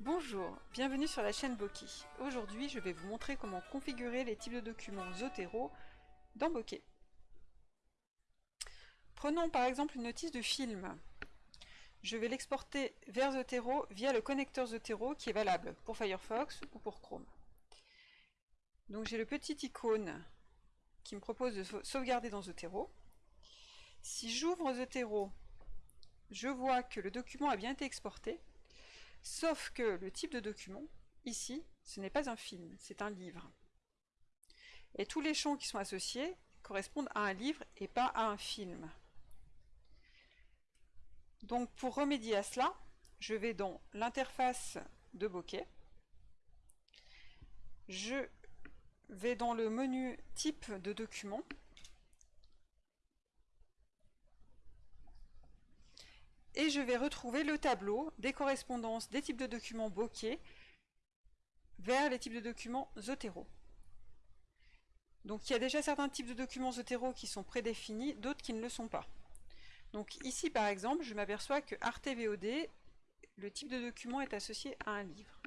Bonjour, bienvenue sur la chaîne Bokeh. Aujourd'hui, je vais vous montrer comment configurer les types de documents Zotero dans Bokeh. Prenons par exemple une notice de film. Je vais l'exporter vers Zotero via le connecteur Zotero qui est valable pour Firefox ou pour Chrome. Donc j'ai le petit icône qui me propose de sauvegarder dans Zotero. Si j'ouvre Zotero, je vois que le document a bien été exporté, sauf que le type de document, ici, ce n'est pas un film, c'est un livre. Et tous les champs qui sont associés correspondent à un livre et pas à un film. Donc pour remédier à cela, je vais dans l'interface de Bokeh, je vais dans le menu type de document, et je vais retrouver le tableau des correspondances des types de documents Bokeh vers les types de documents Zotero. Donc il y a déjà certains types de documents Zotero qui sont prédéfinis, d'autres qui ne le sont pas. Donc ici par exemple, je m'aperçois que ArtVOD, le type de document est associé à un livre.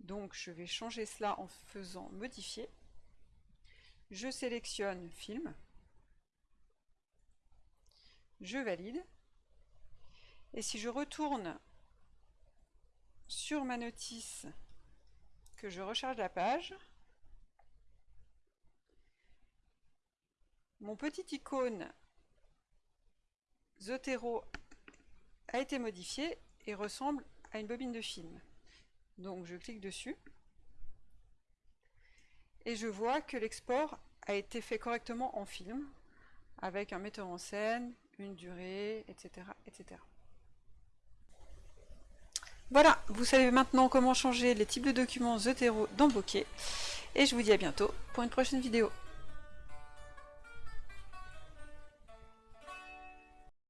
Donc je vais changer cela en faisant modifier. Je sélectionne film. Je valide. Et si je retourne sur ma notice, que je recharge la page, mon petit icône Zotero a été modifié et ressemble à une bobine de film. Donc je clique dessus et je vois que l'export a été fait correctement en film avec un metteur en scène, une durée, etc. etc. Voilà, vous savez maintenant comment changer les types de documents Zotero dans Bokeh et je vous dis à bientôt pour une prochaine vidéo.